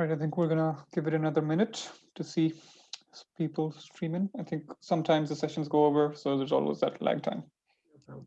Right, I think we're gonna give it another minute to see people streaming. I think sometimes the sessions go over, so there's always that lag time. No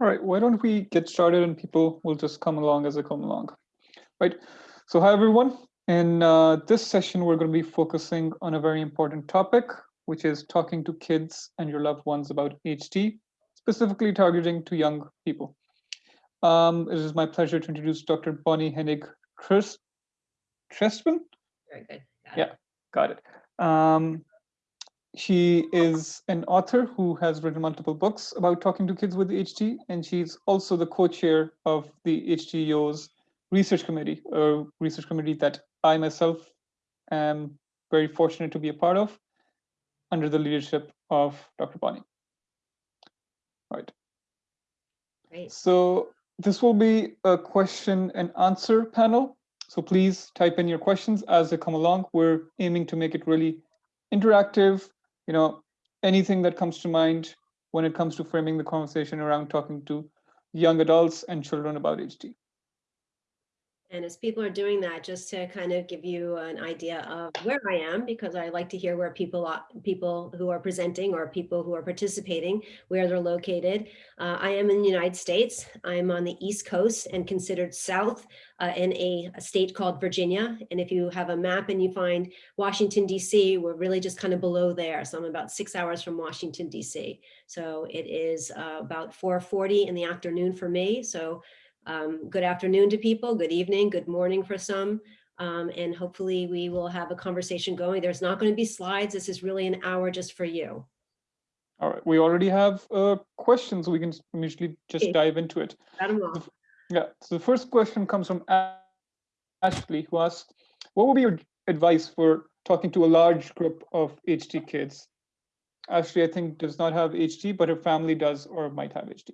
All right, why don't we get started and people will just come along as they come along. Right, so hi everyone. In uh, this session, we're going to be focusing on a very important topic, which is talking to kids and your loved ones about HD, specifically targeting to young people. Um, it is my pleasure to introduce Dr. Bonnie Hennig Trestman. Very good. Got it. Yeah. Got it. Um, she is an author who has written multiple books about talking to kids with HD, and she's also the co-chair of the HDYO's research committee, a research committee that I myself am very fortunate to be a part of under the leadership of Dr. Bonnie. Right. Great. So this will be a question and answer panel. So please type in your questions as they come along. We're aiming to make it really interactive. You know, anything that comes to mind when it comes to framing the conversation around talking to young adults and children about HD. And as people are doing that, just to kind of give you an idea of where I am, because I like to hear where people are, people who are presenting or people who are participating, where they're located. Uh, I am in the United States. I'm on the East Coast and considered South uh, in a, a state called Virginia. And if you have a map and you find Washington, DC, we're really just kind of below there. So I'm about six hours from Washington, DC. So it is uh, about 4.40 in the afternoon for me. So um, good afternoon to people, good evening, good morning for some. Um, and hopefully we will have a conversation going. There's not going to be slides. This is really an hour just for you. All right, we already have uh, questions. We can immediately just Okay. dive into it. Yeah, so the first question comes from Ashley, who asked, what would be your advice for talking to a large group of HD kids? Ashley, I think, does not have HD, but her family does or might have HD.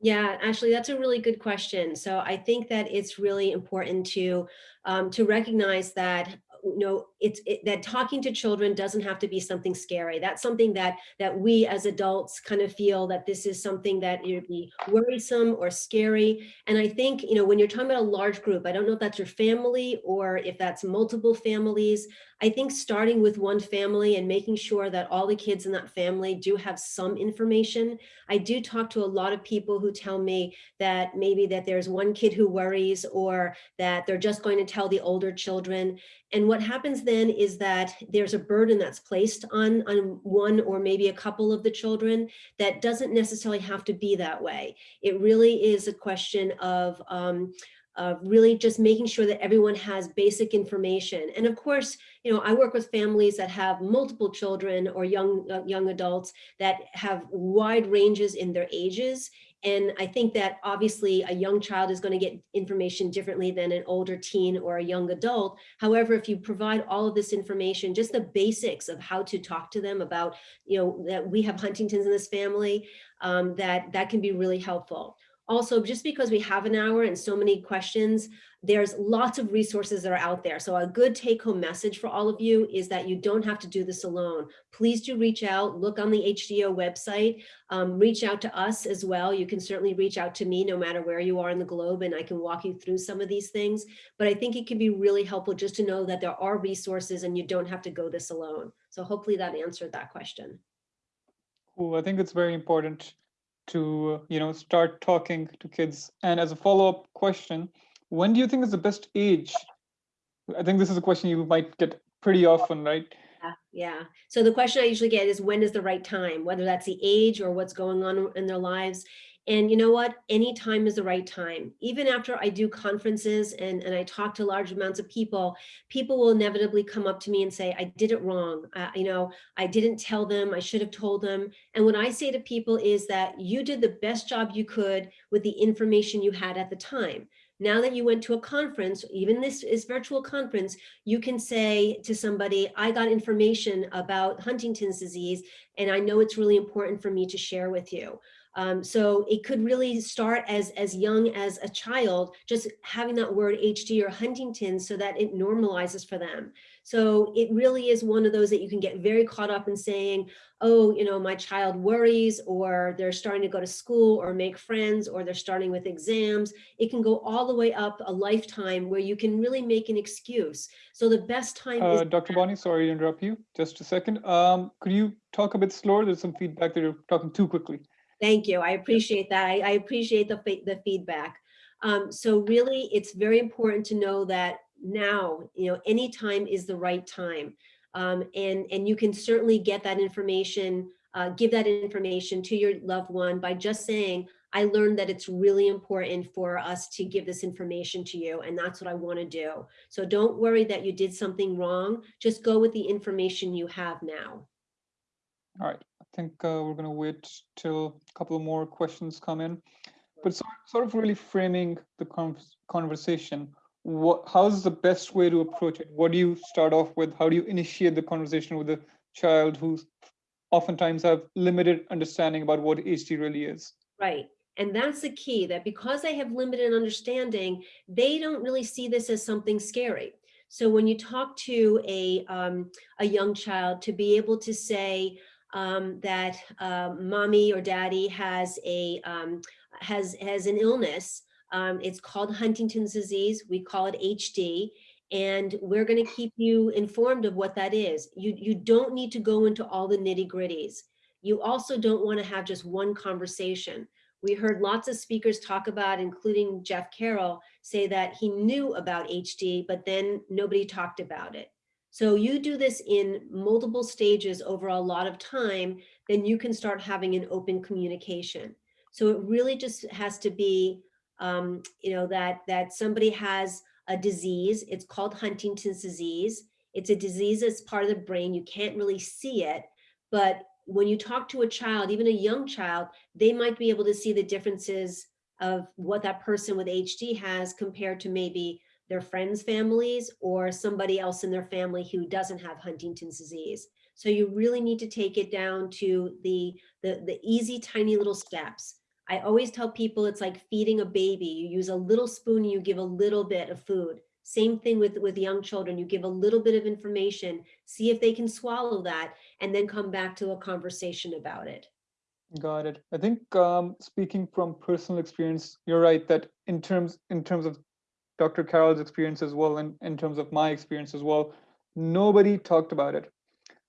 Yeah, actually, that's a really good question. So I think that it's really important to um, to recognize that you know it's it, that talking to children doesn't have to be something scary. That's something that that we as adults kind of feel that this is something that would be worrisome or scary. And I think you know when you're talking about a large group, I don't know if that's your family or if that's multiple families. I think starting with one family and making sure that all the kids in that family do have some information I do talk to a lot of people who tell me that maybe that there's one kid who worries or that they're just going to tell the older children. And what happens then is that there's a burden that's placed on, on one or maybe a couple of the children that doesn't necessarily have to be that way. It really is a question of um, of really just making sure that everyone has basic information. And of course, you know, I work with families that have multiple children or young uh, young adults that have wide ranges in their ages. And I think that obviously a young child is going to get information differently than an older teen or a young adult. However, if you provide all of this information, just the basics of how to talk to them about, you know, that we have Huntington's in this family, um, that that can be really helpful. Also, just because we have an hour and so many questions, there's lots of resources that are out there. So a good take home message for all of you is that you don't have to do this alone. Please do reach out, look on the HDYO website, um, reach out to us as well. You can certainly reach out to me no matter where you are in the globe and I can walk you through some of these things. But I think it can be really helpful just to know that there are resources and you don't have to go this alone. So hopefully that answered that question. Cool. I think it's very important to you know start talking to kids and as a follow-up question when do you think is the best age i think this is a question you might get pretty often right yeah, yeah. So the question I usually get is when is the right time, whether that's the age or what's going on in their lives. And you know what? Any time is the right time. Even after I do conferences and, and I talk to large amounts of people, people will inevitably come up to me and say, I did it wrong. Uh, you know, I didn't tell them, I should have told them. And what I say to people is that you did the best job you could with the information you had at the time. Now that you went to a conference, even this is virtual conference, you can say to somebody, I got information about Huntington's disease, and I know it's really important for me to share with you. Um, so it could really start as, as young as a child, just having that word HD or Huntington so that it normalizes for them. So it really is one of those that you can get very caught up in saying, oh, you know, my child worries or they're starting to go to school or make friends or they're starting with exams. It can go all the way up a lifetime where you can really make an excuse. So the best time uh, Dr. Bonnie, sorry to interrupt you, just a second. Um, could you talk a bit slower? There's some feedback that you're talking too quickly. Thank you. I appreciate that. I, I appreciate the, the feedback. Um, so really, it's very important to know that now, you know, any time is the right time. Um, and, and you can certainly get that information, uh, give that information to your loved one by just saying, I learned that it's really important for us to give this information to you, and that's what I want to do. So don't worry that you did something wrong. Just go with the information you have now. All right, think uh, we're going to wait till a couple more questions come in. But sort, sort of really framing the conversation, what, how's the best way to approach it? What do you start off with? How do you initiate the conversation with a child who oftentimes have limited understanding about what HD really is? Right. And that's the key that because they have limited understanding, they don't really see this as something scary. So when you talk to a, um, a young child to be able to say, um, that uh, mommy or daddy has a um, has has an illness. Um, it's called Huntington's disease. We call it HD. And we're going to keep you informed of what that is. You, you don't need to go into all the nitty gritties. You also don't want to have just one conversation. We heard lots of speakers talk about, including Jeff Carroll, say that he knew about HD, but then nobody talked about it. So you do this in multiple stages over a lot of time, then you can start having an open communication. So it really just has to be, um, you know, that, that somebody has a disease. It's called Huntington's disease. It's a disease that's part of the brain. You can't really see it, but when you talk to a child, even a young child, they might be able to see the differences of what that person with HD has compared to maybe their friends' families or somebody else in their family who doesn't have Huntington's disease. So you really need to take it down to the, the, the easy, tiny little steps. I always tell people it's like feeding a baby. You use a little spoon, you give a little bit of food. Same thing with, with young children. You give a little bit of information, see if they can swallow that, and then come back to a conversation about it. Got it. I think um, speaking from personal experience, you're right that in terms in terms of Dr. Carroll's experience as well, and in terms of my experience as well, nobody talked about it.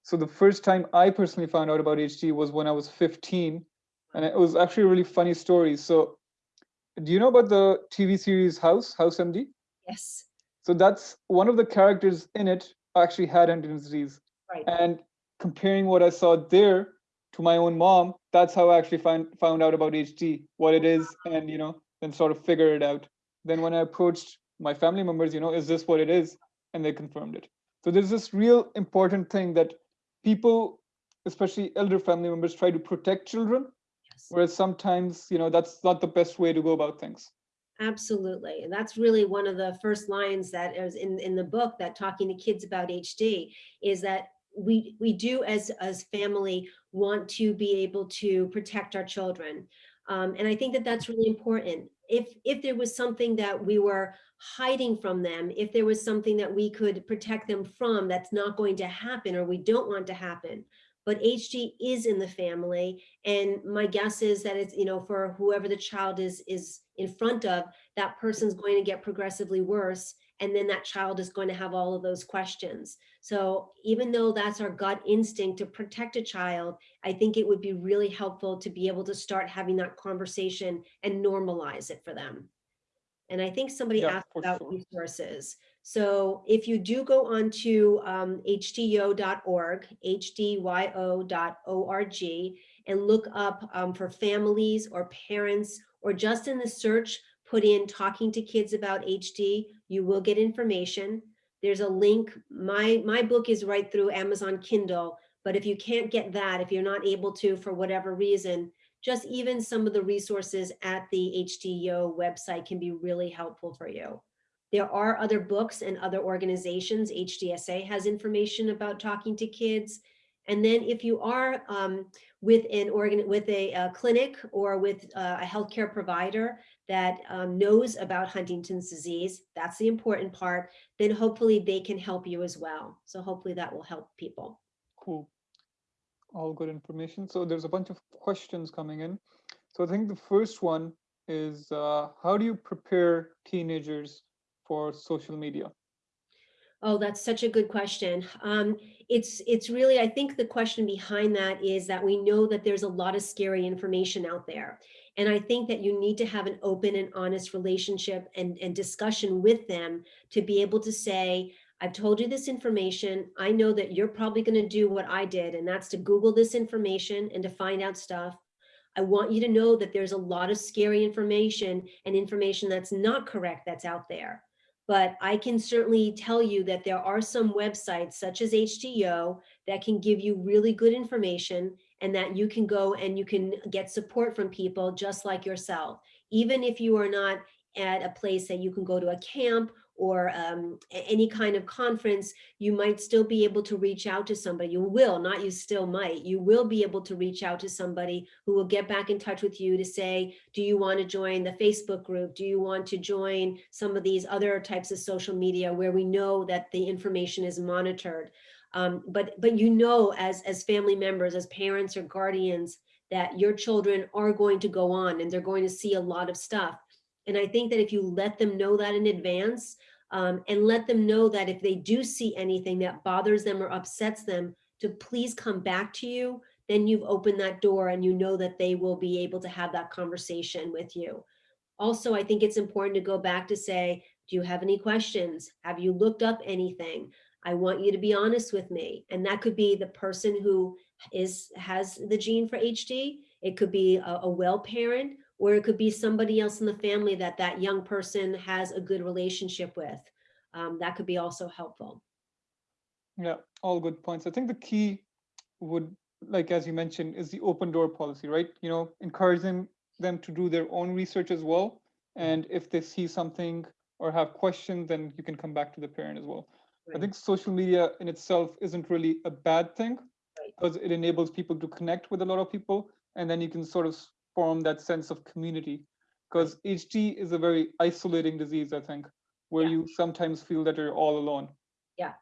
So the first time I personally found out about HD was when I was 15, and it was actually a really funny story. So do you know about the TV series House, House MD? Yes. So that's one of the characters in it actually had Huntington's disease. Right. And comparing what I saw there to my own mom, that's how I actually find, found out about HD, what it is, and you know, then sort of figure it out. Then when I approached my family members, you know, is this what it is? And they confirmed it. So there's this real important thing that people, especially elder family members, try to protect children Yes. Whereas sometimes, you know, that's not the best way to go about things. Absolutely. And that's really one of the first lines that is in, in the book that talking to kids about HD is that we, we do as, as family want to be able to protect our children. Um, and I think that that's really important. If, if there was something that we were hiding from them, if there was something that we could protect them from that's not going to happen or we don't want to happen, but HD is in the family. And my guess is that it's, you know, for whoever the child is, is in front of, that person's going to get progressively worse. And then that child is going to have all of those questions. So even though that's our gut instinct to protect a child, I think it would be really helpful to be able to start having that conversation and normalize it for them. And I think somebody Yeah, asked about sure. resources. So if you do go onto um, hdyo.org, hdyo.org, and look up um, for families or parents, or just in the search, put in talking to kids about HD, you will get information. There's a link. My, my book is right through Amazon Kindle, but if you can't get that, if you're not able to for whatever reason, just even some of the resources at the HDYO website can be really helpful for you. There are other books and other organizations. HDSA has information about talking to kids. And then if you are um, with an organ with a, a clinic or with uh, a healthcare provider that um, knows about Huntington's disease, that's the important part, then hopefully they can help you as well. So hopefully that will help people. Cool. All good information. So there's a bunch of questions coming in. So I think the first one is uh, how do you prepare teenagers for social media? Oh, that's such a good question. Um, it's it's really, I think the question behind that is that we know that there's a lot of scary information out there. And I think that you need to have an open and honest relationship and, and discussion with them to be able to say, I've told you this information. I know that you're probably going to do what I did, and that's to Google this information and to find out stuff. I want you to know that there's a lot of scary information and information that's not correct that's out there. But I can certainly tell you that there are some websites such as HDYO that can give you really good information and that you can go and you can get support from people just like yourself. Even if you are not at a place that you can go to a camp or um, any kind of conference, you might still be able to reach out to somebody. You will, not you still might. You will be able to reach out to somebody who will get back in touch with you to say, do you want to join the Facebook group? Do you want to join some of these other types of social media where we know that the information is monitored? Um, but but you know, as as family members, as parents or guardians, that your children are going to go on and they're going to see a lot of stuff. And I think that if you let them know that in advance, um, and let them know that if they do see anything that bothers them or upsets them, to please come back to you, then you've opened that door and you know that they will be able to have that conversation with you. Also, I think it's important to go back to say, do you have any questions? Have you looked up anything? I want you to be honest with me. And that could be the person who is has the gene for HD. It could be a, a well parent or it could be somebody else in the family that that young person has a good relationship with. Um, that could be also helpful. Yeah, all good points. I think the key would, like as you mentioned, is the open door policy, right? You know, encouraging them to do their own research as well. And if they see something or have questions, then you can come back to the parent as well. I think social media in itself isn't really a bad thing Right. because it enables people to connect with a lot of people and then you can sort of form that sense of community because HD is a very isolating disease, I think, where Yeah. you sometimes feel that you're all alone. Yeah.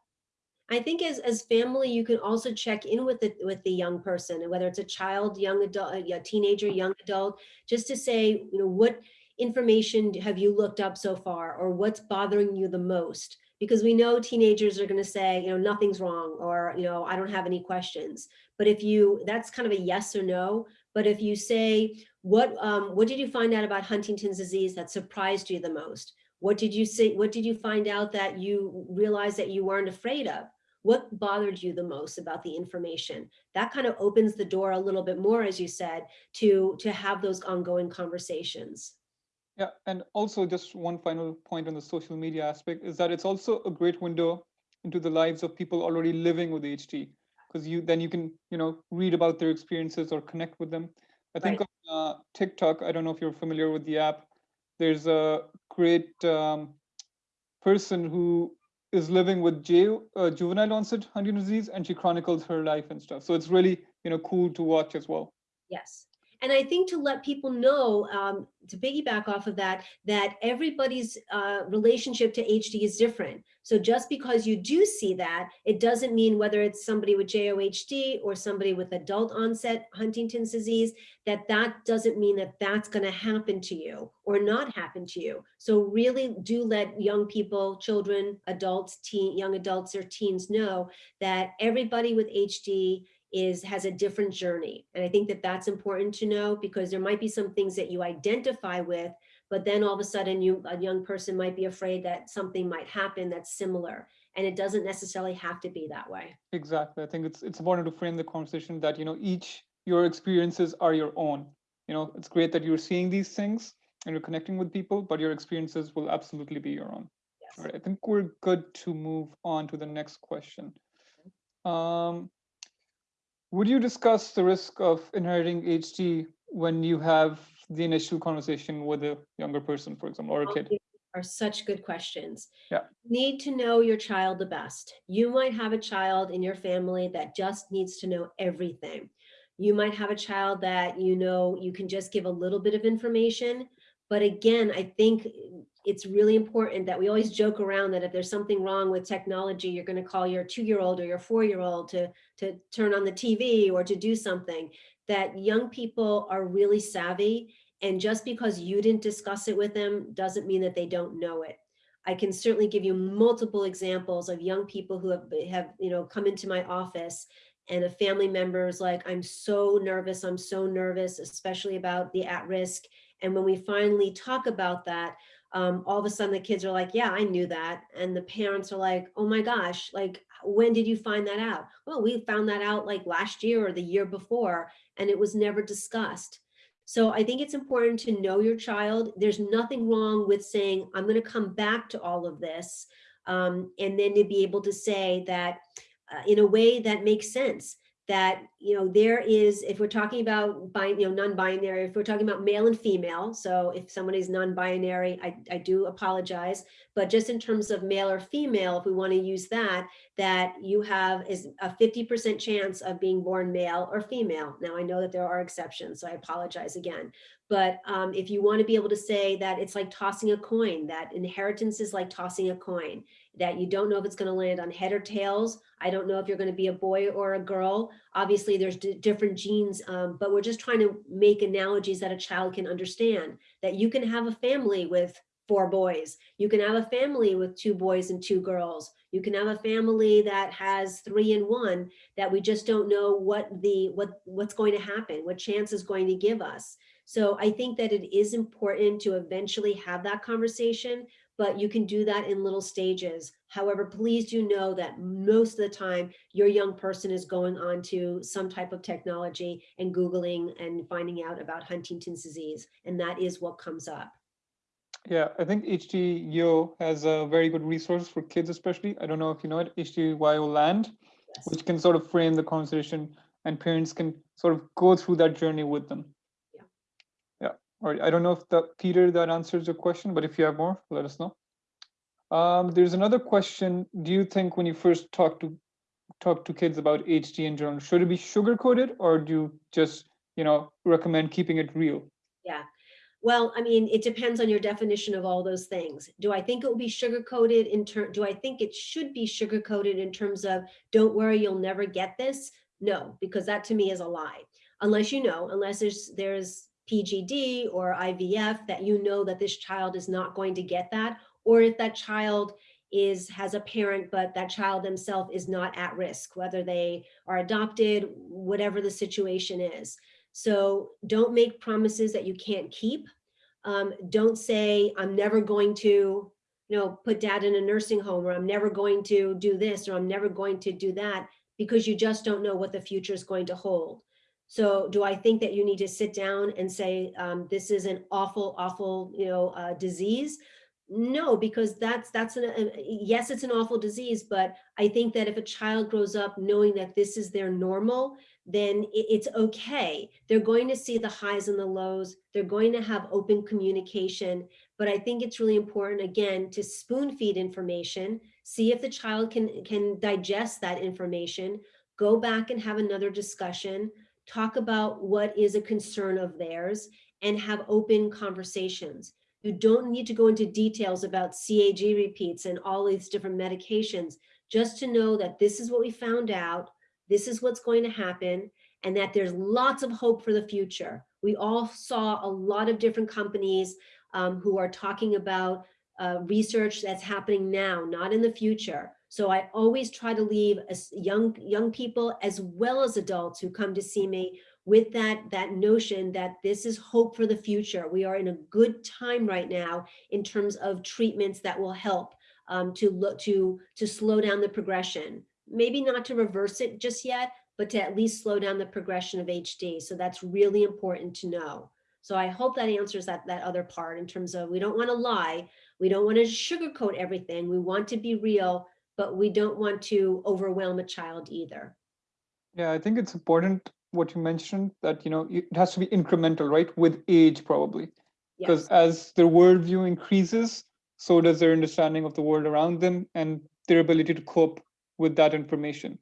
I think as as family, you can also check in with the with the young person, and whether it's a child, young adult, uh, a teenager, young adult, just to say, you know, what information have you looked up so far, or what's bothering you the most? Because we know teenagers are going to say, you know, nothing's wrong, or you know, I don't have any questions. But if you, that's kind of a yes or no. But if you say, what um, what did you find out about Huntington's disease that surprised you the most? What did you say? What did you find out that you realized that you weren't afraid of? what bothered you the most about the information that kind of opens the door a little bit more as you said to to have those ongoing conversations Yeah, and also just one final point on the social media aspect is that it's also a great window into the lives of people already living with HD because you then you can you know read about their experiences or connect with them. I think Right. on uh, TikTok, I don't know if you're familiar with the app. There's a great um, person who is living with J, uh, juvenile onset Huntington's disease, and she chronicles her life and stuff. So it's really you know cool to watch as well. Yes. And I think to let people know, um, to piggyback off of that, that everybody's uh, relationship to HD is different. So just because you do see that, it doesn't mean whether it's somebody with JOHD or somebody with adult onset Huntington's disease, that that doesn't mean that that's going to happen to you or not happen to you. So really do let young people, children, adults, teen, young adults or teens know that everybody with HD is has a different journey. And I think that that's important to know because there might be some things that you identify with, but then all of a sudden you a young person might be afraid that something might happen that's similar. And it doesn't necessarily have to be that way. Exactly. I think it's it's important to frame the conversation that you know each your experiences are your own. You know, it's great that you're seeing these things and you're connecting with people, but your experiences will absolutely be your own. Yes. All right, I think we're good to move on to the next question. Um, would you discuss the risk of inheriting HD when you have the initial conversation with a younger person, for example, or a kid? Are such good questions. Yeah. Need to know your child the best. You might have a child in your family that just needs to know everything. You might have a child that you know you can just give a little bit of information. But again, I think it's really important that we always joke around that if there's something wrong with technology, you're going to call your two-year-old or your four-year-old to, to turn on the TV or to do something. That young people are really savvy and just because you didn't discuss it with them doesn't mean that they don't know it. I can certainly give you multiple examples of young people who have, have you know, come into my office and a family member is like, I'm so nervous, I'm so nervous, especially about the at-risk. And when we finally talk about that, um, all of a sudden the kids are like, yeah, I knew that. And the parents are like, oh my gosh, like, when did you find that out? Well, we found that out like last year or the year before, and it was never discussed. So I think it's important to know your child. There's nothing wrong with saying, I'm going to come back to all of this. Um, and then to be able to say that uh, in a way that makes sense that you know there is if we're talking about bi you know non-binary if we're talking about male and female so if somebody's non-binary I, I do apologize but just in terms of male or female if we want to use that that you have is a 50 percent chance of being born male or female. Now i know that there are exceptions so i apologize again but um, if you want to be able to say that it's like tossing a coin that inheritance is like tossing a coin that you don't know if it's going to land on head or tails. I don't know if you're going to be a boy or a girl. Obviously, there's different genes, um, but we're just trying to make analogies that a child can understand that you can have a family with four boys. You can have a family with two boys and two girls. You can have a family that has three and one that we just don't know what the what what's going to happen, what chance is going to give us. So I think that it is important to eventually have that conversation, but you can do that in little stages. However, please do know that most of the time your young person is going on to some type of technology and Googling and finding out about Huntington's disease. And that is what comes up. Yeah, I think HDYO has a very good resource for kids, especially. I don't know if you know it, HDYO Land, Yes. which can sort of frame the conversation and parents can sort of go through that journey with them. All right. I don't know if that Peter that answers your question, but if you have more, let us know. Um, there's another question. Do you think when you first talk to talk to kids about HD in general, should it be sugar coated or do you just, you know, recommend keeping it real? Yeah. Well, I mean, it depends on your definition of all those things. Do I think it will be sugar coated in turn? Do I think it should be sugar coated in terms of don't worry, you'll never get this? No, because that to me is a lie. Unless you know, unless there's there's PGD or IVF that you know that this child is not going to get that, or if that child is has a parent, but that child themselves is not at risk, whether they are adopted, whatever the situation is. So don't make promises that you can't keep. Um, don't say, I'm never going to, you know, put dad in a nursing home, or I'm never going to do this, or I'm never going to do that, because you just don't know what the future is going to hold. So do I think that you need to sit down and say, um, this is an awful, awful, you know, uh, disease? No, because that's, that's, an uh, yes, it's an awful disease, but I think that if a child grows up knowing that this is their normal, then it's okay. They're going to see the highs and the lows. They're going to have open communication. But I think it's really important, again, to spoon feed information, see if the child can, can digest that information, go back and have another discussion, talk about what is a concern of theirs, and have open conversations. You don't need to go into details about CAG repeats and all these different medications, just to know that this is what we found out, this is what's going to happen, and that there's lots of hope for the future. We all saw a lot of different companies um, who are talking about uh, research that's happening now, not in the future. So I always try to leave young young people as well as adults who come to see me with that, that notion that this is hope for the future. We are in a good time right now in terms of treatments that will help um, to look to, to slow down the progression. Maybe not to reverse it just yet, but to at least slow down the progression of HD. So that's really important to know. So I hope that answers that, that other part in terms of we don't want to lie. We don't want to sugarcoat everything. We want to be real, but we don't want to overwhelm a child either. Yeah, I think it's important what you mentioned that you know it has to be incremental, right? With age, probably, because Yes, as their worldview increases, so does their understanding of the world around them and their ability to cope with that information.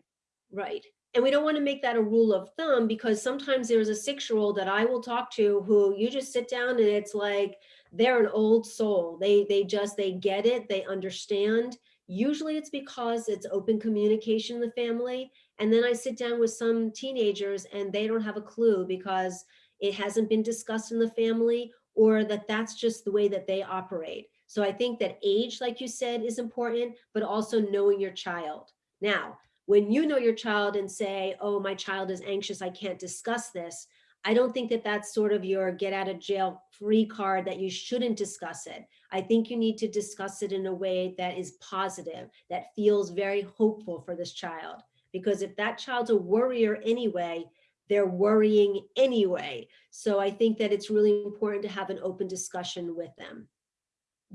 right. And we don't want to make that a rule of thumb because sometimes there's a six-year-old that I will talk to who you just sit down and it's like they're an old soul. They they just they get it, they understand. Usually it's because it's open communication in the family. And then I sit down with some teenagers and they don't have a clue because it hasn't been discussed in the family or that that's just the way that they operate. So I think that age, like you said, is important, but also knowing your child. Now, when you know your child and say, oh, my child is anxious, I can't discuss this, I don't think that that's sort of your get out of jail free card that you shouldn't discuss it. I think you need to discuss it in a way that is positive, that feels very hopeful for this child. Because if that child's a worrier anyway, they're worrying anyway. So I think that it's really important to have an open discussion with them.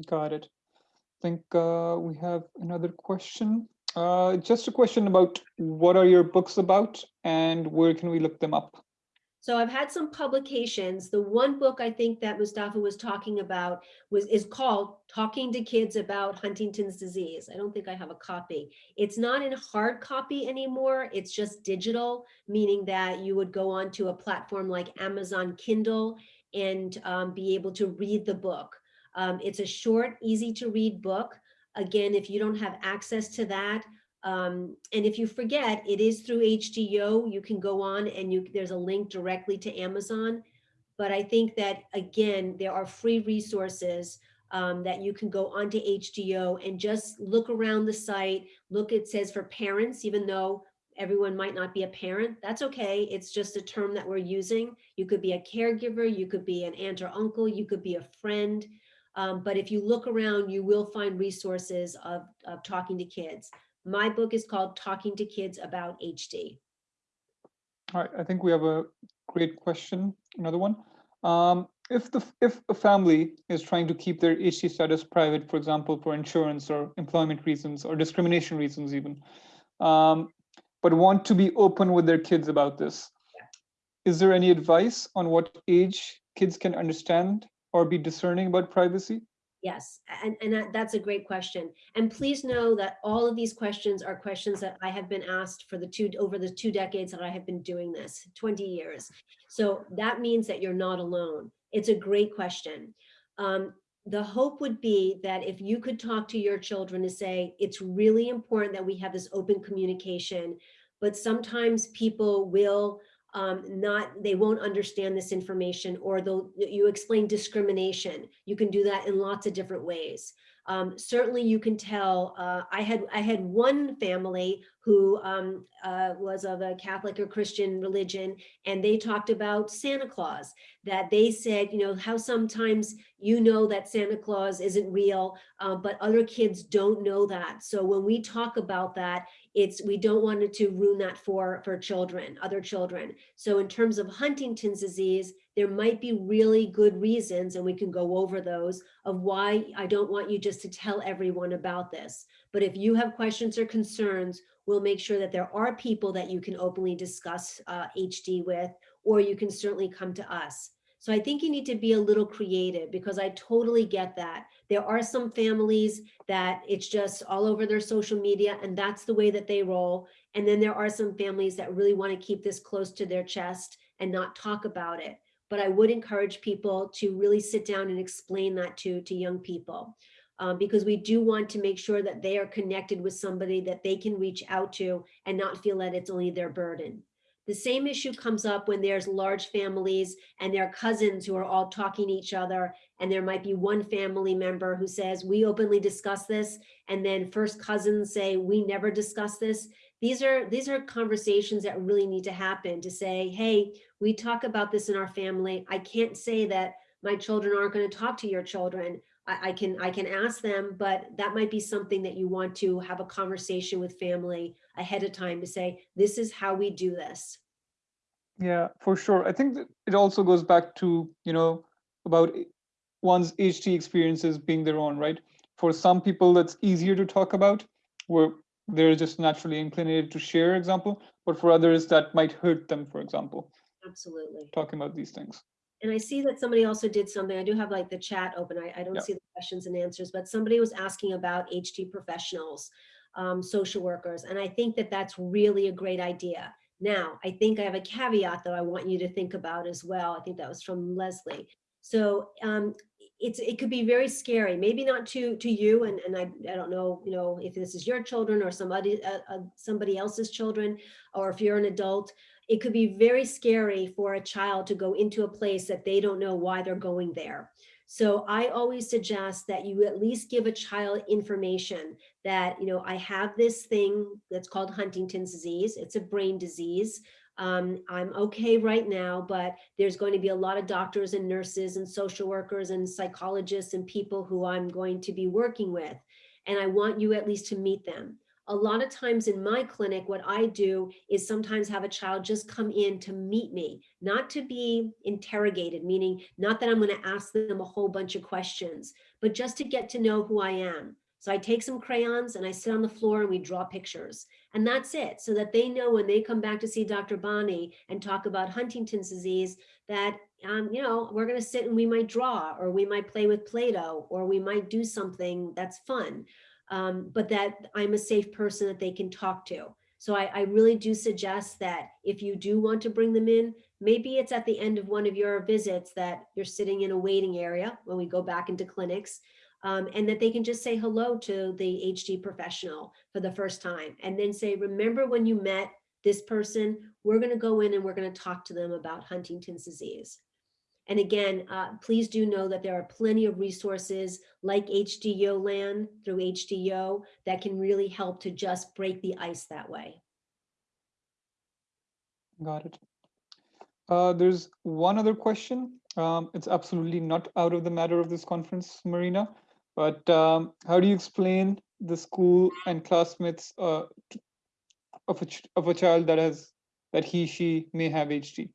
Got it. I think uh, we have another question. Uh, just a question about what are your books about and where can we look them up? So I've had some publications. The one book I think that Mustafa was talking about was is called Talking to Kids About Huntington's Disease. I don't think I have a copy. It's not in hard copy anymore. It's just digital, meaning that you would go onto a platform like Amazon Kindle and um, be able to read the book. Um, it's a short, easy to read book. Again, if you don't have access to that, um, and if you forget, it is through HDYO. You can go on and you there's a link directly to Amazon. But I think that again, there are free resources um, that you can go onto HDYO and just look around the site. Look, it says for parents, even though everyone might not be a parent. That's okay. It's just a term that we're using. You could be a caregiver, you could be an aunt or uncle, you could be a friend. Um, but if you look around, you will find resources of, of talking to kids. My book is called Talking to Kids About HD. All right, I think we have a great question, another one. Um, if the if a family is trying to keep their HD status private, for example, for insurance or employment reasons or discrimination reasons even, um, but want to be open with their kids about this, is there any advice on what age kids can understand or be discerning about privacy? Yes, and, and that, that's a great question. And please know that all of these questions are questions that I have been asked for the two, over the two decades that I have been doing this, 20 years. So that means that you're not alone. It's a great question. Um, the hope would be that if you could talk to your children and say, it's really important that we have this open communication, but sometimes people will um, not, they won't understand this information or they'll, you explain discrimination. You can do that in lots of different ways. Um, certainly you can tell, uh, I had I had one family who um, uh, was of a Catholic or Christian religion, and they talked about Santa Claus. that they said, you know, how sometimes you know that Santa Claus isn't real, uh, but other kids don't know that. So when we talk about that, it's we don't want to ruin that for for children, other children. So in terms of Huntington's disease, there might be really good reasons, and we can go over those, of why I don't want you just to tell everyone about this. But if you have questions or concerns, we'll make sure that there are people that you can openly discuss uh, HD with, or you can certainly come to us. So I think you need to be a little creative because I totally get that. There are some families that it's just all over their social media and that's the way that they roll. And then there are some families that really want to keep this close to their chest and not talk about it. But I would encourage people to really sit down and explain that to, to young people. Um, because we do want to make sure that they are connected with somebody that they can reach out to and not feel that it's only their burden. The same issue comes up when there's large families and their cousins who are all talking to each other. And there might be one family member who says, we openly discuss this. And then first cousins say, we never discuss this. These are, these are conversations that really need to happen to say, hey, we talk about this in our family. I can't say that my children aren't going to talk to your children. I, I, can I can ask them, but that might be something that you want to have a conversation with family ahead of time to say, this is how we do this. Yeah, for sure. I think that it also goes back to, you know, about one's HD experiences being their own, right? For some people, that's easier to talk about, where they're just naturally inclined to share example, but for others that might hurt them, for example. Absolutely. Talking about these things. And I see that somebody also did something. I do have like the chat open. I, I don't Yeah. see the questions and answers, but somebody was asking about HD professionals, um, social workers. And I think that that's really a great idea. Now, I think I have a caveat that I want you to think about as well. I think that was from Leslie. So um, it's it could be very scary, maybe not to to you, and and I, I don't know, you know, if this is your children or somebody uh, uh, somebody else's children, or if you're an adult, it could be very scary for a child to go into a place that they don't know why they're going there. So I always suggest that you at least give a child information that, you know, I have this thing that's called Huntington's disease. It's a brain disease. Um, I'm okay right now, but there's going to be a lot of doctors and nurses and social workers and psychologists and people who I'm going to be working with. And I want you at least to meet them a lot of times in my clinic, what I do is sometimes have a child just come in to meet me, not to be interrogated, meaning not that I'm going to ask them a whole bunch of questions, but just to get to know who I am. So I take some crayons and I sit on the floor and we draw pictures and that's it. So that they know when they come back to see Dr. Bonnie and talk about Huntington's disease that, um, you know, we're going to sit and we might draw or we might play with Play-Doh or we might do something that's fun um, but that I'm a safe person that they can talk to. So I, I, really do suggest that if you do want to bring them in, maybe it's at the end of one of your visits that you're sitting in a waiting area when we go back into clinics, um, and that they can just say hello to the HD professional for the first time and then say, remember when you met this person, we're gonna go in and we're gonna talk to them about Huntington's disease. And again, uh, please do know that there are plenty of resources like HDYO land through HDYO that can really help to just break the ice that way. Got it. Uh, there's one other question. Um, it's absolutely not out of the matter of this conference, Marina, but um, how do you explain the school and classmates uh, of a of a child that has that he she may have HD?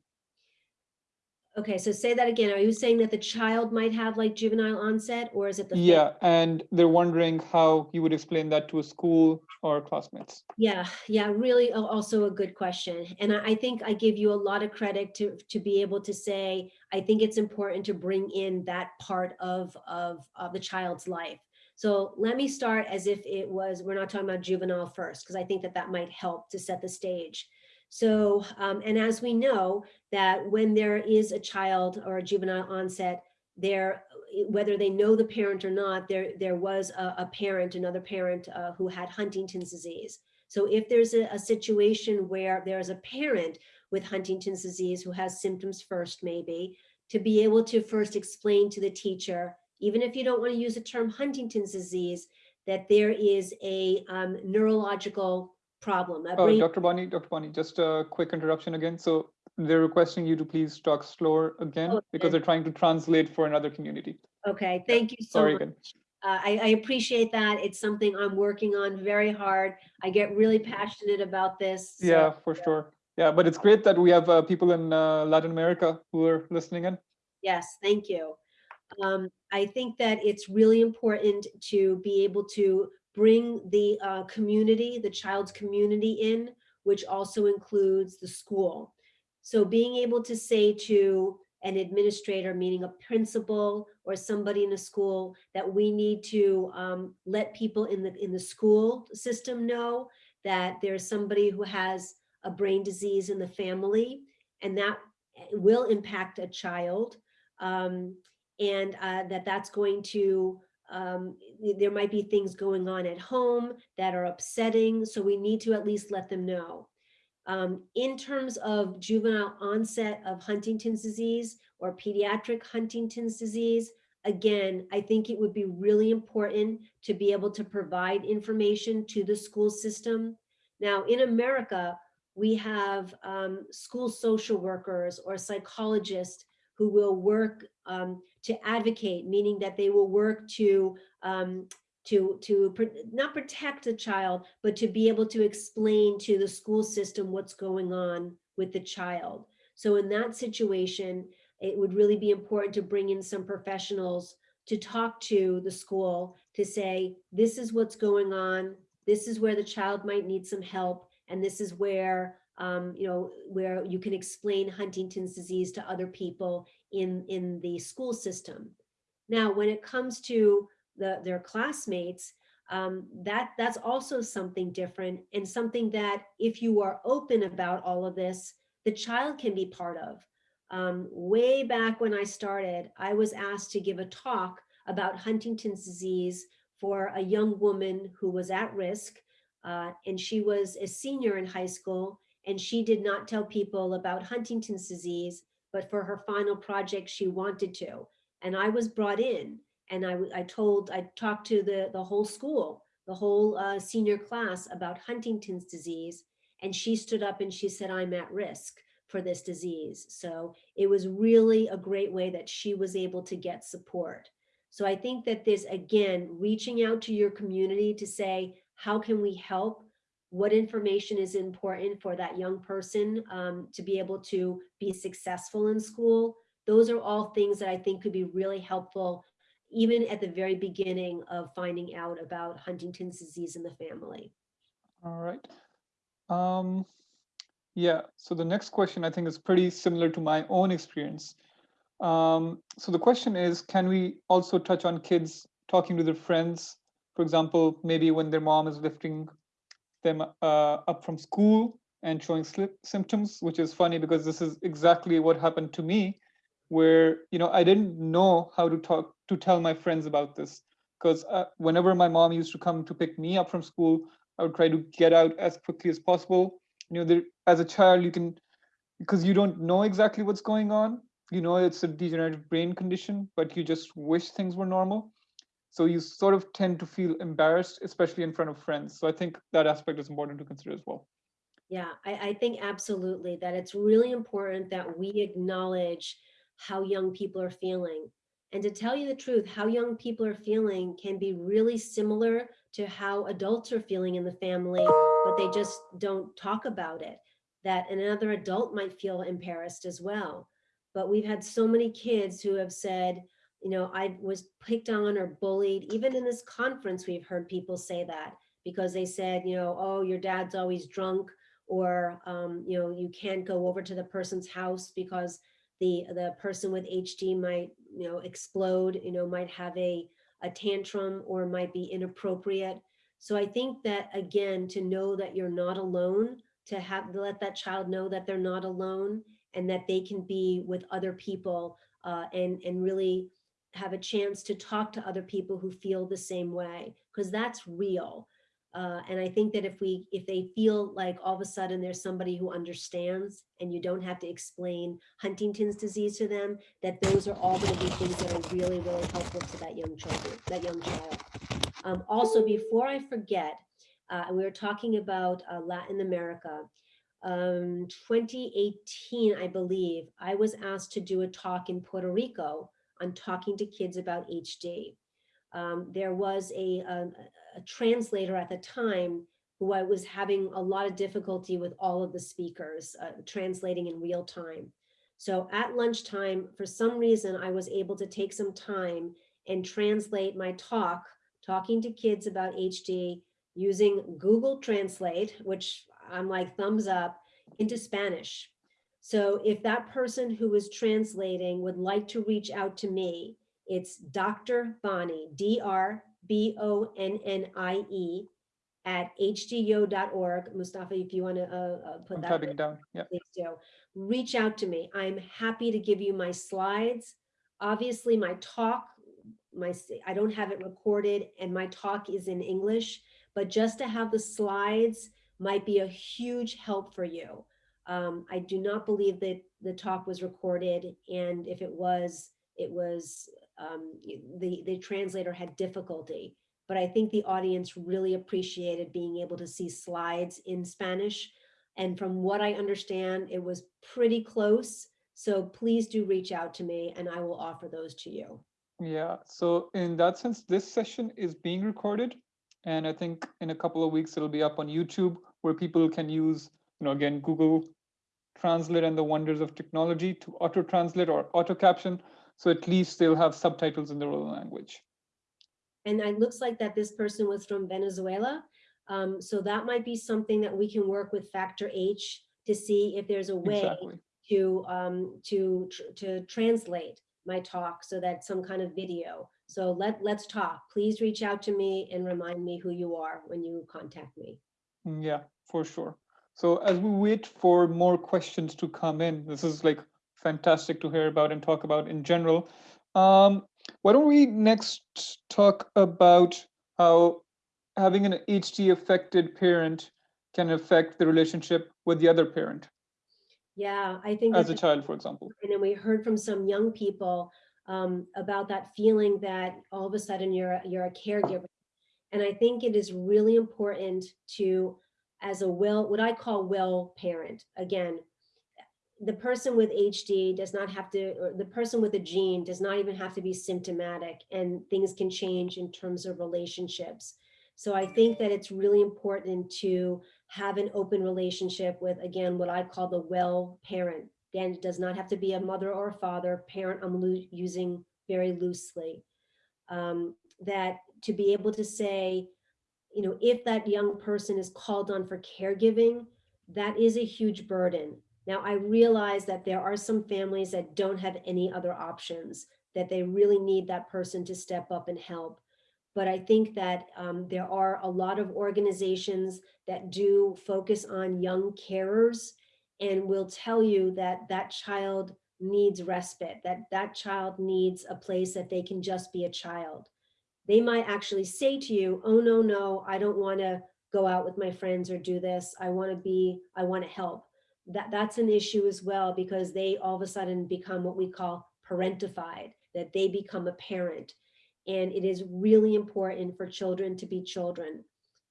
Okay, so say that again. Are you saying that the child might have like juvenile onset or is it the? Yeah, and they're wondering how you would explain that to a school or classmates. Yeah, yeah, really also a good question. And I think I give you a lot of credit to, to be able to say, I think it's important to bring in that part of, of, of the child's life. So let me start as if it was, we're not talking about juvenile first, because I think that that might help to set the stage. So, um, and as we know that when there is a child or a juvenile onset, there, whether they know the parent or not, there, there was a, a parent, another parent uh, who had Huntington's disease. So if there's a, a situation where there's a parent with Huntington's disease who has symptoms first, maybe, to be able to first explain to the teacher, even if you don't want to use the term Huntington's disease, that there is a um, neurological problem. Oh, Dr. Bonnie, Dr. Bonnie, just a quick interruption again. So they're requesting you to please talk slower again Oh, because they're trying to translate for another community. Okay, thank you so Sorry much. again. Uh, I, I appreciate that. It's something I'm working on very hard. I get really passionate about this. so- Yeah, for sure. Yeah, but it's great that we have uh, people in uh, Latin America who are listening in. Yes, thank you. Um, I think that it's really important to be able to bring the uh, community, the child's community in, which also includes the school. So being able to say to an administrator, meaning a principal or somebody in a school, that we need to um, let people in the in the school system know that there's somebody who has a brain disease in the family, and that will impact a child um, and uh, that that's going to, um, there might be things going on at home that are upsetting, so we need to at least let them know. Um, in terms of juvenile onset of Huntington's disease or pediatric Huntington's disease, again, I think it would be really important to be able to provide information to the school system. Now, in America, we have um, school social workers or psychologists who will work um, to advocate, meaning that they will work to um, to to pr- not protect the child, but to be able to explain to the school system what's going on with the child. So in that situation, it would really be important to bring in some professionals to talk to the school to say, this is what's going on. This is where the child might need some help. And this is where, um, you know, where you can explain Huntington's disease to other people in, in the school system. Now, when it comes to the, their classmates, um, that that's also something different and something that if you are open about all of this, the child can be part of. Um, way back when I started, I was asked to give a talk about Huntington's disease for a young woman who was at risk. Uh, and she was a senior in high school and she did not tell people about Huntington's disease, but for her final project, she wanted to. And I was brought in and I, I told, I talked to the, the whole school, the whole uh, senior class about Huntington's disease. And she stood up and she said, I'm at risk for this disease. So it was really a great way that she was able to get support. So I think that this, again, reaching out to your community to say, how can we help? What information is important for that young person um, to be able to be successful in school? Those are all things that I think could be really helpful, even at the very beginning of finding out about Huntington's disease in the family. All right. Um, yeah, so the next question I think is pretty similar to my own experience. Um, so the question is, can we also touch on kids talking to their friends? For example, maybe when their mom is lifting them uh, up from school and showing symptoms, which is funny because this is exactly what happened to me, where you know I didn't know how to talk to tell my friends about this because uh, whenever my mom used to come to pick me up from school, I would try to get out as quickly as possible. You know, there, as a child, you can because you don't know exactly what's going on. You know it's a degenerative brain condition, but you just wish things were normal. So you sort of tend to feel embarrassed, especially in front of friends. So I think that aspect is important to consider as well. Yeah, I, I think absolutely that it's really important that we acknowledge how young people are feeling. And to tell you the truth, how young people are feeling can be really similar to how adults are feeling in the family, but they just don't talk about it. That another adult might feel embarrassed as well. But we've had so many kids who have said, you know, I was picked on or bullied. Even in this conference, we've heard people say that because they said, you know, oh, your dad's always drunk, or um, you know, you can't go over to the person's house because the the person with HD might, you know, explode, you know, might have a a tantrum or might be inappropriate. So I think that again, to know that you're not alone, to have to let that child know that they're not alone and that they can be with other people uh, and and really have a chance to talk to other people who feel the same way because that's real. Uh, and i think that if we if they feel like all of a sudden there's somebody who understands and you don't have to explain huntington's disease to them that those are all going to be things that are really really helpful to that young children that young child. Um, also before i forget uh, we were talking about uh, latin america. Um, 2018, I believe, I was asked to do a talk in Puerto Rico on talking to kids about HD. Um, there was a, a, a translator at the time who I was having a lot of difficulty with all of the speakers uh, translating in real time. So at lunchtime, for some reason, I was able to take some time and translate my talk, talking to kids about HD using Google Translate, which I'm like thumbs up, into Spanish. So if that person who is translating would like to reach out to me, it's Dr. Bonnie, D-R-B-O-N-N-I-E at hdyo.org. Mustafa, if you want to uh, uh, put I'm that typing it down. Yeah. please do. Reach out to me. I'm happy to give you my slides. Obviously, my talk, my I don't have it recorded and my talk is in English, but just to have the slides might be a huge help for you. Um, I do not believe that the talk was recorded, and if it was, it was um, the the translator had difficulty. But I think the audience really appreciated being able to see slides in Spanish. And from what I understand, it was pretty close. So please do reach out to me and I will offer those to you. Yeah, so in that sense, this session is being recorded. And I think in a couple of weeks, it'll be up on YouTube where people can use, you know, again, Google Translate and the wonders of technology to auto translate or auto caption. So at least they'll have subtitles in their own language. And it looks like that this person was from Venezuela. Um, so that might be something that we can work with Factor H to see if there's a way Exactly. to um, to tr- to translate my talk so that some kind of video. So let let's talk. Please reach out to me and remind me who you are when you contact me. Mm, Yeah, for sure. So as we wait for more questions to come in, this is like fantastic to hear about and talk about in general. Um, why don't we next talk about how having an HD affected parent can affect the relationship with the other parent Yeah, I think as a child, for example. and then we heard from some young people um, about that feeling that all of a sudden you're you're a caregiver, and I think it is really important to, as a well, what I call well parent. Again, the person with HD does not have to, or the person with a gene does not even have to be symptomatic, and things can change in terms of relationships. So I think that it's really important to have an open relationship with, again, what I call the well parent. Again, it does not have to be a mother or a father. Parent, I'm using very loosely. Um, that to be able to say, you know, if that young person is called on for caregiving, that is a huge burden. Now, I realize that there are some families that don't have any other options, that they really need that person to step up and help. But I think that um, there are a lot of organizations that do focus on young carers and will tell you that that child needs respite, that that child needs a place that they can just be a child. They might actually say to you, oh, no, no, I don't want to go out with my friends or do this. I want to be, I want to help. That, that's an issue as well because they all of a sudden become what we call parentified, that they become a parent. And it is really important for children to be children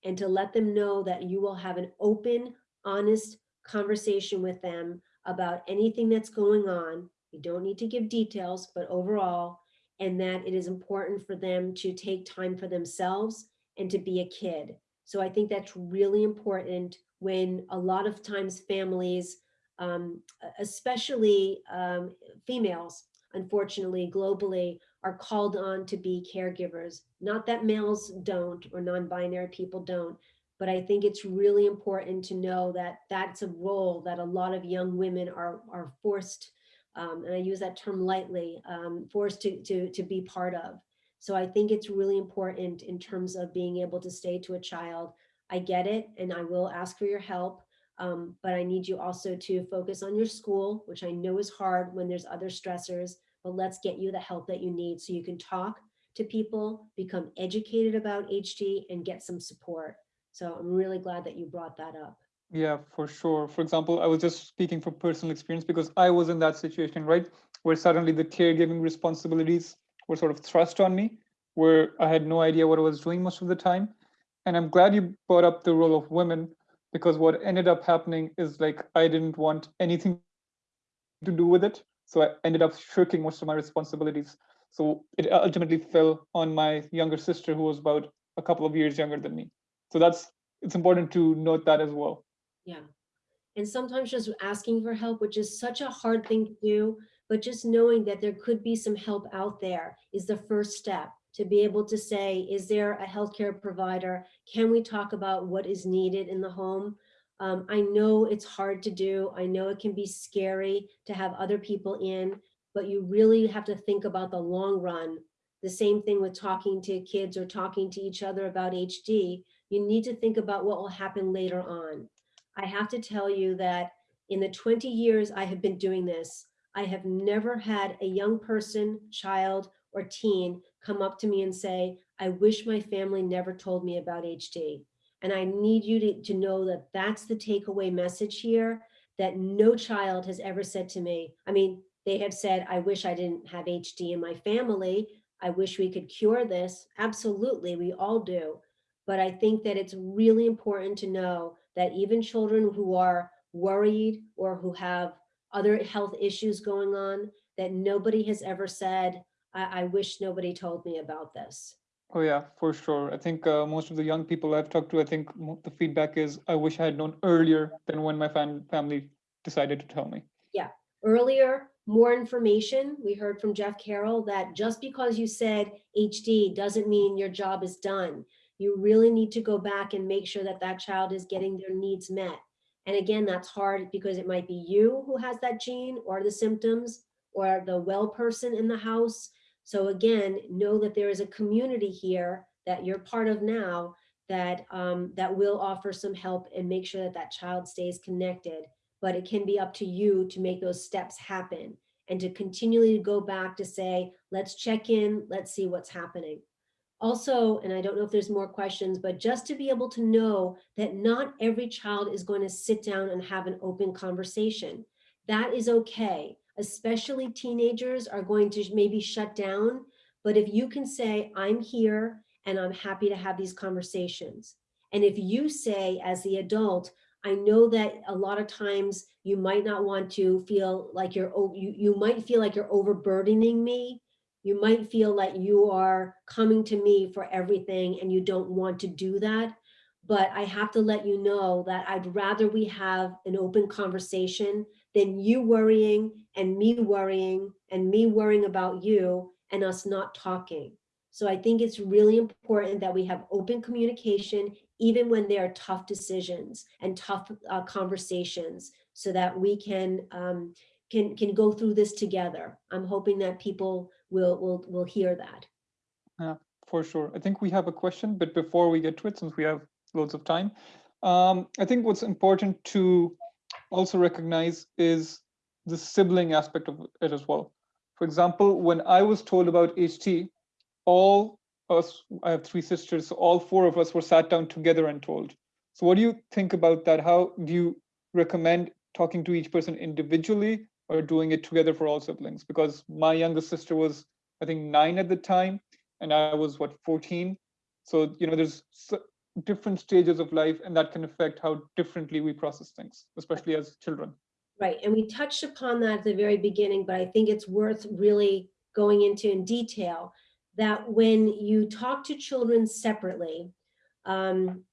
and to let them know that you will have an open, honest conversation with them about anything that's going on. You don't need to give details, but overall, and that it is important for them to take time for themselves and to be a kid. So I think that's really important when a lot of times families, um, especially um, females, unfortunately, globally, are called on to be caregivers. Not that males don't or non-binary people don't, but I think it's really important to know that that's a role that a lot of young women are, are forced, um, and I use that term lightly, um, forced to, to, to be part of. So I think it's really important in terms of being able to say to a child, I get it, and I will ask for your help, um, but I need you also to focus on your school, which I know is hard when there's other stressors, but let's get you the help that you need so you can talk to people, become educated about HD and get some support. So I'm really glad that you brought that up. Yeah, for sure. For example, I was just speaking from personal experience because I was in that situation, right? Where suddenly the caregiving responsibilities were sort of thrust on me, where I had no idea what I was doing most of the time. And I'm glad you brought up the role of women because what ended up happening is like I didn't want anything to do with it. So I ended up shirking most of my responsibilities. So it ultimately fell on my younger sister, who was about a couple of years younger than me. So that's it's important to note that as well. Yeah. And sometimes just asking for help, which is such a hard thing to do, but just knowing that there could be some help out there is the first step to be able to say, is there a healthcare provider? Can we talk about what is needed in the home? Um, I know it's hard to do. I know it can be scary to have other people in, but you really have to think about the long run. The same thing with talking to kids or talking to each other about HD. You need to think about what will happen later on. I have to tell you that in the 20 years I have been doing this, I have never had a young person, child, or teen come up to me and say, I wish my family never told me about HD. And I need you to, to know that that's the takeaway message here, that no child has ever said to me, I mean, they have said, I wish I didn't have HD in my family. I wish we could cure this. Absolutely, we all do. But I think that it's really important to know that even children who are worried or who have other health issues going on, that nobody has ever said, I, I wish nobody told me about this. Oh yeah, for sure. I think uh, most of the young people I've talked to, I think the feedback is, I wish I had known earlier than when my fam family decided to tell me. Yeah, earlier, more information. We heard from Jeff Carroll that just because you said HD doesn't mean your job is done. You really need to go back and make sure that that child is getting their needs met. And again, that's hard because it might be you who has that gene or the symptoms or the well person in the house. So again, know that there is a community here that you're part of now that um, that will offer some help and make sure that that child stays connected. But it can be up to you to make those steps happen and to continually go back to say, let's check in, let's see what's happening. Also, and I don't know if there's more questions, but just to be able to know that not every child is going to sit down and have an open conversation. That is okay especially teenagers are going to maybe shut down. But if you can say, I'm here and I'm happy to have these conversations. And if you say as the adult, I know that a lot of times you might not want to feel like you're, you, you might feel like you're overburdening me. You might feel like you are coming to me for everything and you don't want to do that. But I have to let you know that I'd rather we have an open conversation than you worrying and me worrying and me worrying about you and us not talking. So I think it's really important that we have open communication, even when there are tough decisions and tough uh, conversations so that we can, um, can, can go through this together. I'm hoping that people will, will, will hear that. Yeah, for sure. I think we have a question, but before we get to it, since we have loads of time, um, I think what's important to also recognize is the sibling aspect of it as well. For example, when I was told about HD, all us, I have three sisters, so all four of us were sat down together and told. So what do you think about that? How do you recommend talking to each person individually or doing it together for all siblings? Because my youngest sister was, I think, nine at the time, and I was, what, 14? So, you know, there's different stages of life and that can affect how differently we process things, especially as children. Right, and we touched upon that at the very beginning, but I think it's worth really going into in detail that when you talk to children separately, um,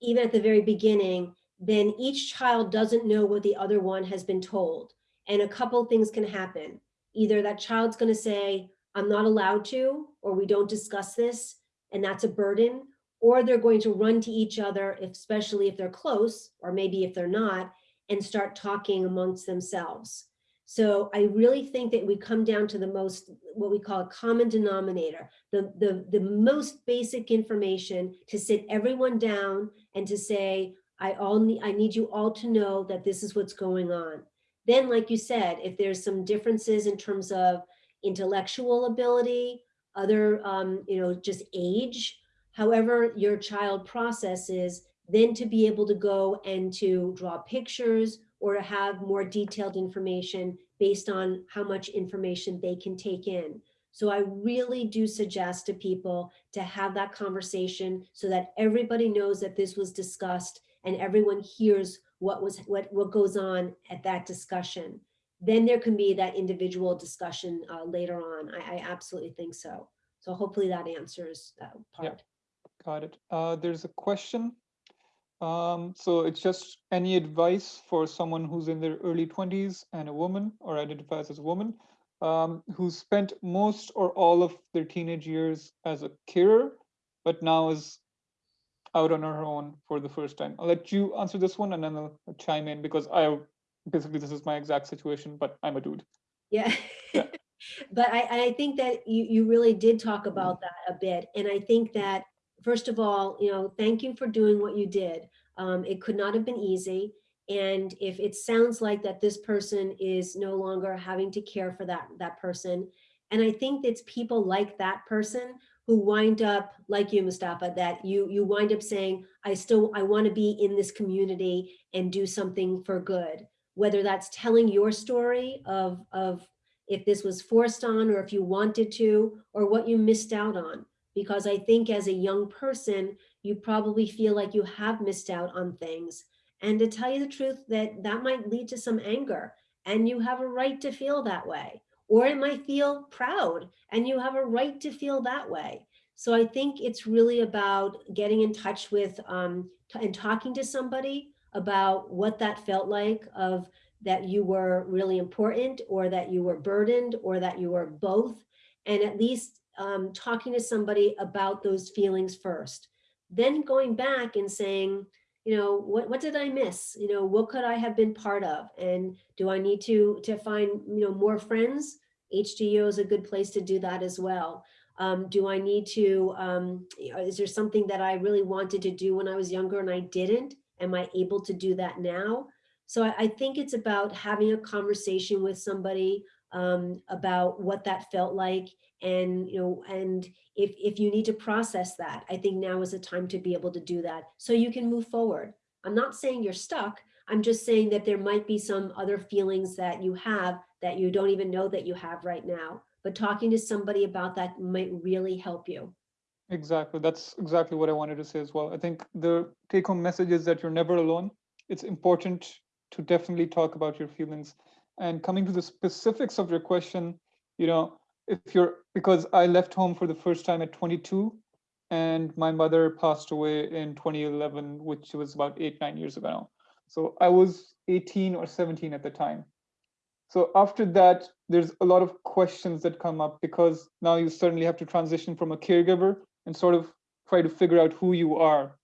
even at the very beginning, then each child doesn't know what the other one has been told. And a couple things can happen. Either that child's gonna say, I'm not allowed to, or we don't discuss this, and that's a burden, or they're going to run to each other, especially if they're close, or maybe if they're not, and start talking amongst themselves. So I really think that we come down to the most, what we call a common denominator, the, the, the most basic information to sit everyone down and to say, I, all need, I need you all to know that this is what's going on. Then, like you said, if there's some differences in terms of intellectual ability, other, um, you know, just age, however your child processes, then to be able to go and to draw pictures or to have more detailed information based on how much information they can take in. So I really do suggest to people to have that conversation so that everybody knows that this was discussed and everyone hears what was, what, what goes on at that discussion. Then there can be that individual discussion uh, later on. I, I absolutely think so. So hopefully that answers that part. Got it. Uh, there's a question. Um, so it's just any advice for someone who's in their early 20s and a woman or identifies as a woman um, who spent most or all of their teenage years as a carer, but now is out on her own for the first time. I'll let you answer this one and then I'll chime in because I basically this is my exact situation, but I'm a dude. Yeah. Yeah. But I, I think that you, you really did talk about that a bit. And I think that, first of all, you know, thank you for doing what you did. Um, it could not have been easy. And if it sounds like that this person is no longer having to care for that, that person. And I think it's people like that person who wind up, like you, Mustafa, that you, you wind up saying, I still, I want to be in this community and do something for good. Whether that's telling your story of, of if this was forced on or if you wanted to, or what you missed out on. Because I think as a young person, you probably feel like you have missed out on things. And to tell you the truth, that that might lead to some anger and you have a right to feel that way. Or it might feel proud and you have a right to feel that way. So I think it's really about getting in touch with um, and talking to somebody about what that felt like of that you were really important or that you were burdened or that you were both and at least um, talking to somebody about those feelings first then going back and saying you know what what did i miss? You know what could i have been part of? And do i need to to find you know more friends? HDYO is a good place to do that as well. Um, do i need to um, is there something that i really wanted to do when i was younger and i didn't? Am i able to do that now? So I, I think it's about having a conversation with somebody um, about what that felt like and you know and if if you need to process that i think now is the time to be able to do that so you can move forward i'm not saying you're stuck i'm just saying that there might be some other feelings that you have that you don't even know that you have right now but talking to somebody about that might really help you Exactly. That's exactly what I wanted to say as well. I think the take home message is that you're never alone. It's important to definitely talk about your feelings. And coming to the specifics of your question, you know, if you're because I left home for the first time at 22 and my mother passed away in 2011, which was about eight, nine years ago now. So I was 18 or 17 at the time. So after that, there's a lot of questions that come up because now you certainly have to transition from a caregiver and sort of try to figure out who you are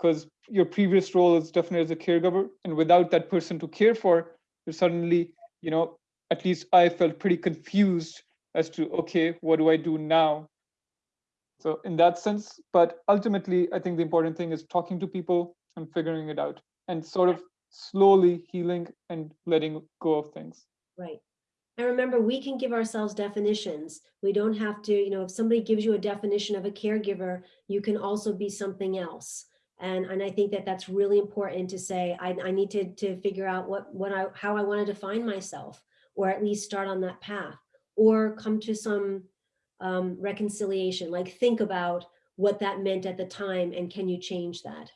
because your previous role is definitely as a caregiver and without that person to care for you suddenly you know at least i felt pretty confused as to okay what do i do now? So in that sense but ultimately i think the important thing is talking to people and figuring it out and sort of slowly healing and letting go of things. Right. And remember we can give ourselves definitions. We don't have to you know if somebody gives you a definition of a caregiver you can also be something else and, and I think that that's really important to say, I, I need to, to figure out what, what I, how I want to define myself, or at least start on that path, or come to some um, reconciliation, like think about what that meant at the time and can you change that?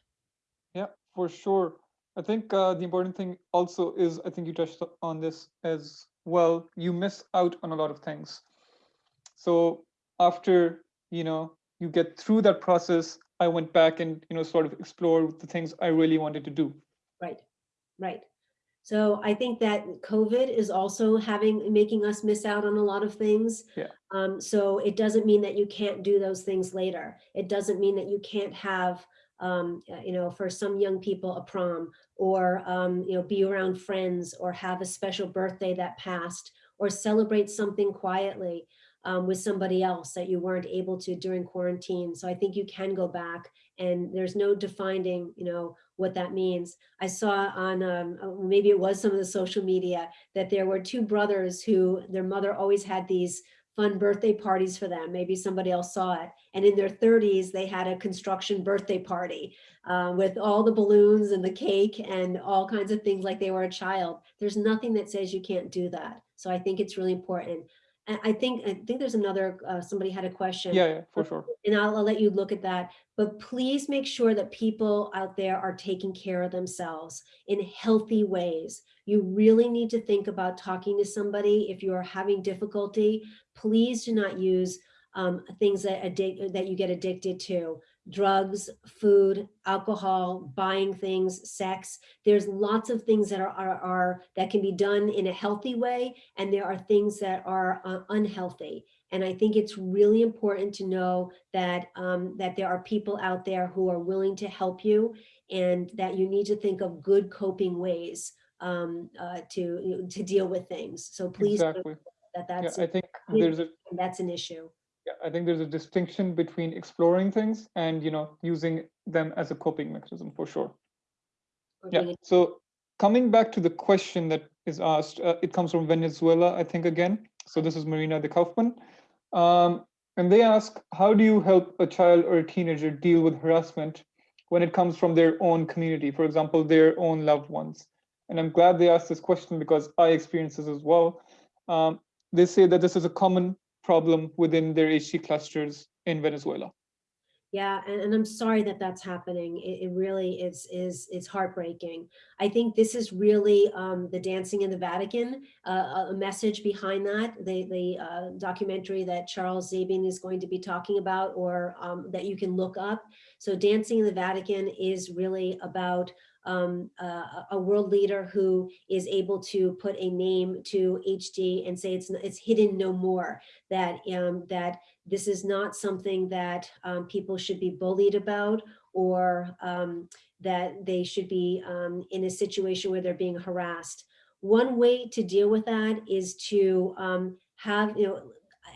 Yeah, for sure. I think uh, the important thing also is, I think you touched on this as well, you miss out on a lot of things. So after, you know, you get through that process, I went back and you know sort of explored the things I really wanted to do. Right, right. So I think that COVID is also having making us miss out on a lot of things. Yeah. Um, so it doesn't mean that you can't do those things later. It doesn't mean that you can't have, um, you know, for some young people, a prom or, um, you know, be around friends or have a special birthday that passed or celebrate something quietly um, with somebody else that you weren't able to during quarantine. So I think you can go back and there's no defining, you know, what that means. I saw on, um, uh, maybe it was some of the social media, that there were two brothers who their mother always had these fun birthday parties for them. Maybe somebody else saw it. And in their 30s, they had a construction birthday party uh, with all the balloons and the cake and all kinds of things like they were a child. There's nothing that says you can't do that. So I think it's really important. I I think, I think there's another, uh, somebody had a question. Yeah, yeah, for sure. And I'll, I'll let you look at that, but please make sure that people out there are taking care of themselves in healthy ways. You really need to think about talking to somebody. If you're having difficulty, please do not use um, things that addict, that you get addicted to. Drugs, food, alcohol, buying things, sex. There's lots of things that are, are, are that can be done in a healthy way. And there are things that are uh, unhealthy. And I think it's really important to know that, um, that there are people out there who are willing to help you and that you need to think of good coping ways um, uh, to, you know, to deal with things. So please Exactly. that Yeah, that's, I think there's a that's an issue. Yeah, I think there's a distinction between exploring things and, you know, using them as a coping mechanism for sure. or Yeah, so coming back to the question that is asked, uh, it comes from Venezuela, I think again. So this is Marina de Kaufman. Um, and they ask, how do you help a child or a teenager deal with harassment when it comes from their own community, for example, their own loved ones? And I'm glad they asked this question because I experience this as well. Um, they say that this is a common problem within their HD clusters in Venezuela. Yeah, and, and I'm sorry that that's happening. It, it really is, is, is heartbreaking. I think this is really um, the Dancing in the Vatican, uh, a message behind that, the, the uh, documentary that Charles Sabine is going to be talking about or um, that you can look up. So Dancing in the Vatican is really about um, a- a world leader who is able to put a name to HD and say it's, it's hidden no more, that, um, that this is not something that um, people should be bullied about or um, that they should be um, in a situation where they're being harassed. One way to deal with that is to um, have, you know,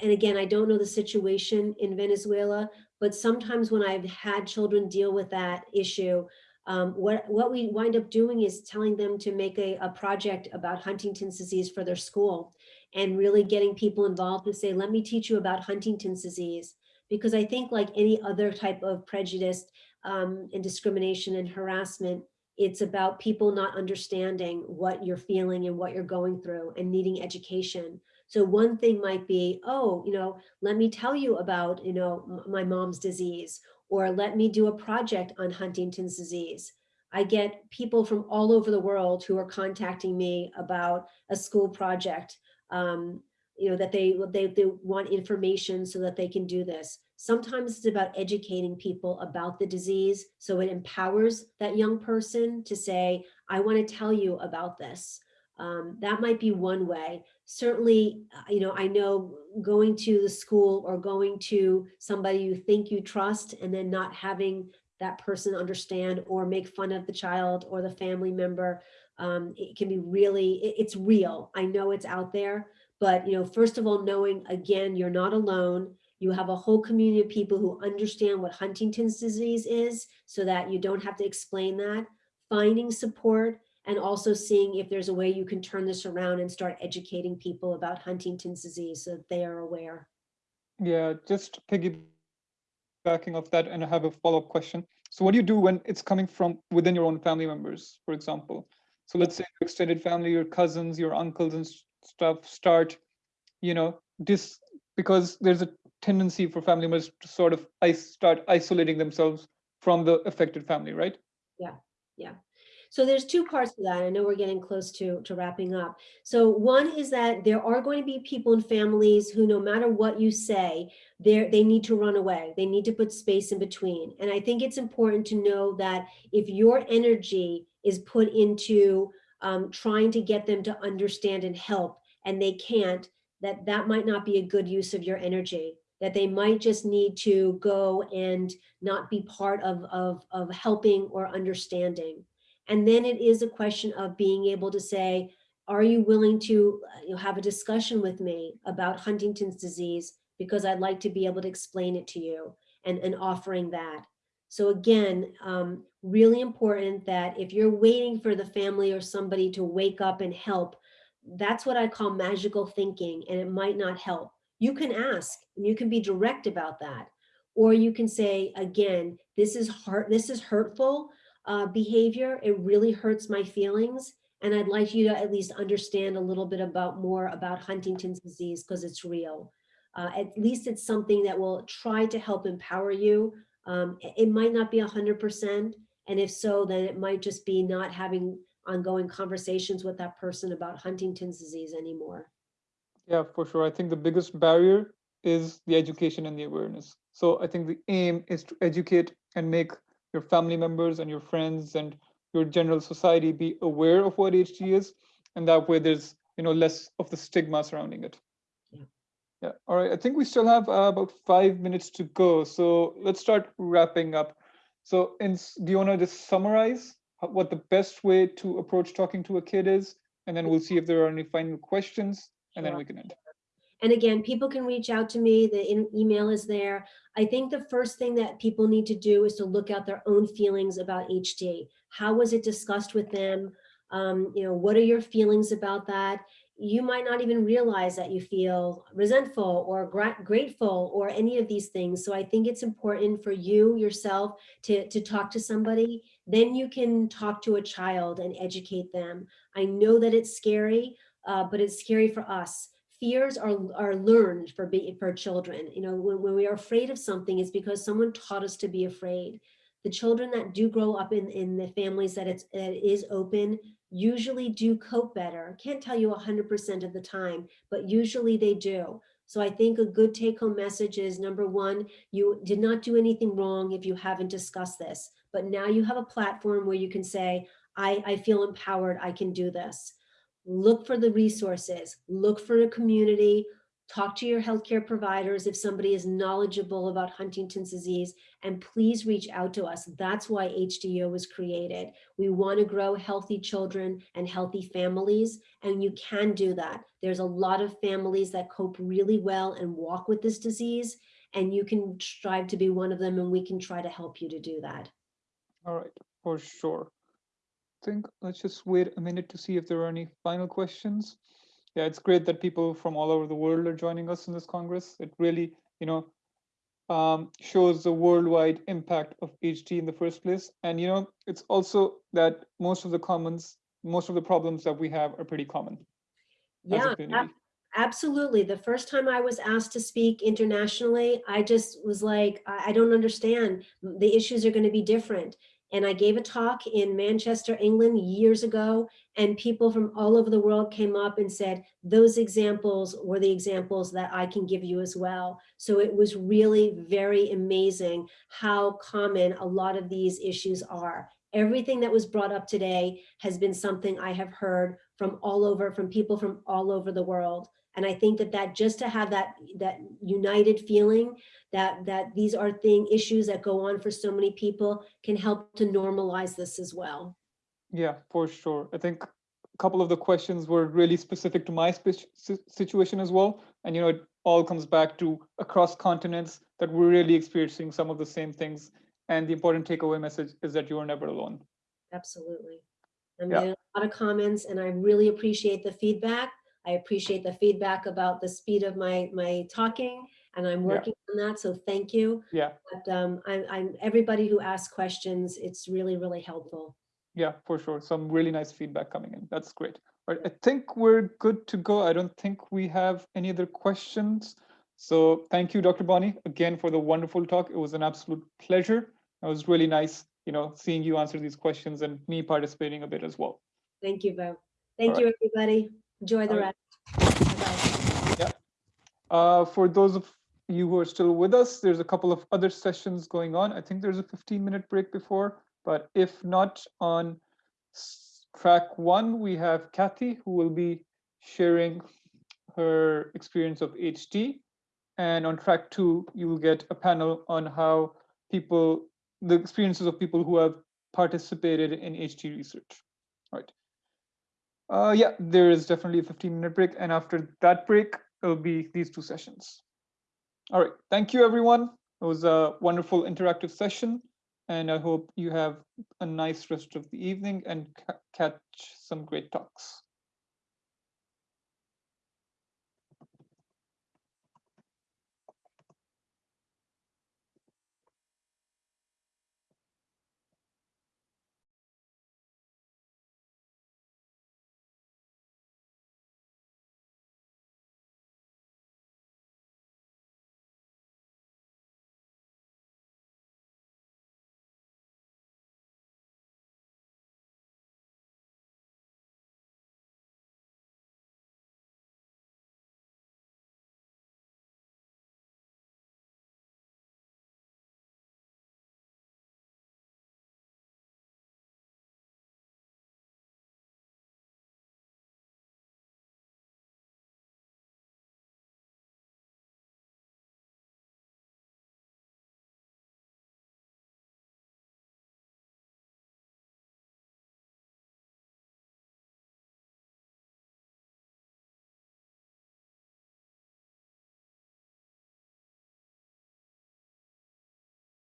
and again, I don't know the situation in Venezuela, but sometimes when I've had children deal with that issue, um, what, what we wind up doing is telling them to make a, a project about Huntington's disease for their school and really getting people involved to say, let me teach you about Huntington's disease. Because I think like any other type of prejudice um, and discrimination and harassment, it's about people not understanding what you're feeling and what you're going through and needing education. So one thing might be, oh, you know, let me tell you about, you know, my mom's disease, or let me do a project on Huntington's disease. I get people from all over the world who are contacting me about a school project um, you know, that they, they, they want information so that they can do this. Sometimes it's about educating people about the disease. So it empowers that young person to say, I want to tell you about this. Um, that might be one way. Certainly, uh, you know, I know going to the school or going to somebody you think you trust and then not having that person understand or make fun of the child or the family member um, it can be really, it- it's real. I know it's out there, but you know, first of all, knowing again, you're not alone. You have a whole community of people who understand what Huntington's disease is so that you don't have to explain that. Finding support and also seeing if there's a way you can turn this around and start educating people about Huntington's disease so that they are aware. Yeah, just piggybacking off that, and I have a follow-up question. So what do you do when it's coming from within your own family members, for example? So let's say your extended family, your cousins, your uncles and stuff start, you know, this because there's a tendency for family members to sort of start isolating themselves from the affected family, right? So there's two parts to that. I know we're getting close to, to wrapping up. So one is that there are going to be people and families who, no matter what you say, they need to run away. They need to put space in between. And I think it's important to know that if your energy is put into um, trying to get them to understand and help, and they can't, that that might not be a good use of your energy that they might just need to go and not be part of, of, of helping or understanding. And then it is a question of being able to say, are you willing to uh, you know, have a discussion with me about Huntington's disease? Because I'd like to be able to explain it to you and, and offering that. So again, um, really important that if you're waiting for the family or somebody to wake up and help, that's what I call magical thinking and it might not help. You can ask and you can be direct about that. Or you can say, again, this is hurt, this is hurtful uh, behavior. It really hurts my feelings. And I'd like you to at least understand a little bit about more about Huntington's disease because it's real. Uh, at least it's something that will try to help empower you. Um, it- might not be 100%. And if so, then it might just be not having ongoing conversations with that person about Huntington's disease anymore. Yeah, for sure. I think the biggest barrier is the education and the awareness. So I think the aim is to educate and make your family members and your friends and your general society be aware of what HD is. And that way there's, you know, less of the stigma surrounding it. Yeah. Yeah. All right. I think we still have uh, about five minutes to go. So let's start wrapping up. So in, do you want to just summarize what the best way to approach talking to a kid is? And then we'll see if there are any final questions and then we can end. And again, people can reach out to me. The email is there. I think the first thing that people need to do is to look at their own feelings about HD. How was it discussed with them? Um, you know, what are your feelings about that? You might not even realize that you feel resentful or gra- grateful or any of these things. So I think it's important for you yourself to, to talk to somebody. Then you can talk to a child and educate them. I know that it's scary, uh, but it's scary for us fears are, are learned for be, for children. You know, when, when we are afraid of something, it's because someone taught us to be afraid. The children that do grow up in, in the families that it's, that it is open usually do cope better. Can't tell you 100% of the time, but usually they do. So I think a good take home message is number one, you did not do anything wrong if you haven't discussed this, but now you have a platform where you can say, I, I feel empowered, I can do this look for the resources, look for a community, talk to your healthcare providers if somebody is knowledgeable about Huntington's disease, and please reach out to us. That's why HDYO was created. We want to grow healthy children and healthy families, and you can do that. There's a lot of families that cope really well and walk with this disease, and you can strive to be one of them, and we can try to help you to do that. All right, for sure. I think let's just wait a minute to see if there are any final questions. Yeah, it's great that people from all over the world are joining us in this Congress. It really, you know, um, shows the worldwide impact of HD in the first place. And, you know, it's also that most of the commons, most of the problems that we have are pretty common Yeah. Absolutely. The first time I was asked to speak internationally, I just was like, I don't understand. The issues are going to be different. And I gave a talk in Manchester, England years ago, and people from all over the world came up and said, those examples were the examples that I can give you as well. So it was really very amazing how common a lot of these issues are. Everything that was brought up today has been something I have heard from all over, from people from all over the world. And I think that that just to have that that united feeling that that these are thing issues that go on for so many people can help to normalize this as well. Yeah, for sure. I think a couple of the questions were really specific to my situation as well. And, you know, it all comes back to across continents that we're really experiencing some of the same things. And the important takeaway message is that you are never alone. Absolutely. I'm Yeah. getting a lot of comments and I really appreciate the feedback. I appreciate the feedback about the speed of my my talking and I'm Yeah. working on that. So thank you. Yeah, But um, I'm, I'm everybody who asks questions, it's really, really helpful. yeah, for sure. Some really nice feedback coming in. That's great. All right, I think we're good to go. I don't think we have any other questions. So thank you, Dr. Bonnie, again for the wonderful talk. It was an absolute pleasure. It was really nice, you know, seeing you answer these questions and me participating a bit as well. Thank you, Bo. Thank All you, everybody. Enjoy the rest. Bye-bye. Uh, for those of you who are still with us, there's a couple of other sessions going on. I think there's a 15 minute break before, but if not on track one, we have Kathy who will be sharing her experience of HD. And on track two, you will get a panel on how people, the experiences of people who have participated in HD research. All right. Uh, yeah, there is definitely a 15 minute break. And after that break, it'll be these two sessions. All right. Thank you, everyone. It was a wonderful interactive session. And I hope you have a nice rest of the evening and ca- catch some great talks.